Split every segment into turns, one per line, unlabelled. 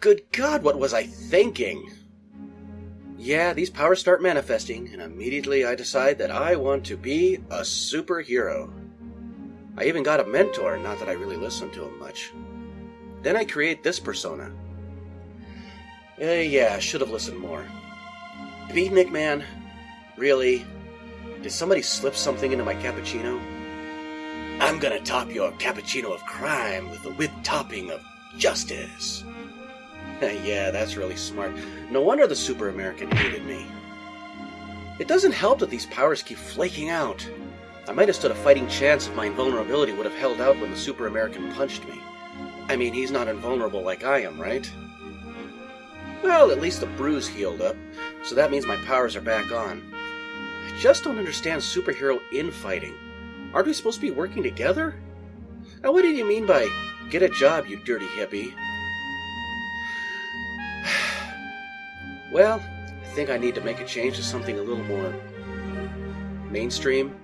Good God, what was I thinking? Yeah, these powers start manifesting, and immediately I decide that I want to be a superhero. I even got a mentor, not that I really listened to him much. Then I create this persona. Uh, yeah, I should have listened more. Beatnik McMahon, really? Did somebody slip something into my cappuccino? I'm gonna top your cappuccino of crime with the whipped topping of justice. yeah, that's really smart. No wonder the Super American hated me. It doesn't help that these powers keep flaking out. I might have stood a fighting chance if my invulnerability would have held out when the Super American punched me. I mean, he's not invulnerable like I am, right? Well, at least the bruise healed up, so that means my powers are back on. I just don't understand superhero infighting. Aren't we supposed to be working together? Now, what did you mean by get a job, you dirty hippie? Well, I think I need to make a change to something a little more mainstream,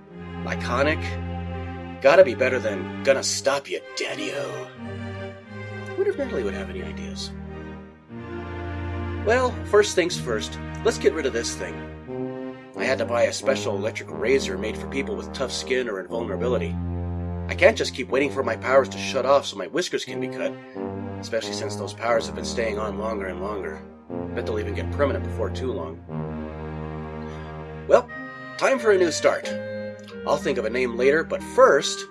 iconic. Gotta be better than gonna stop you, daddy-o. wonder if Natalie would have any ideas? Well, first things first, let's get rid of this thing. I had to buy a special electric razor made for people with tough skin or invulnerability. I can't just keep waiting for my powers to shut off so my whiskers can be cut, especially since those powers have been staying on longer and longer. Bet they'll even get permanent before too long. Well, time for a new start. I'll think of a name later, but first,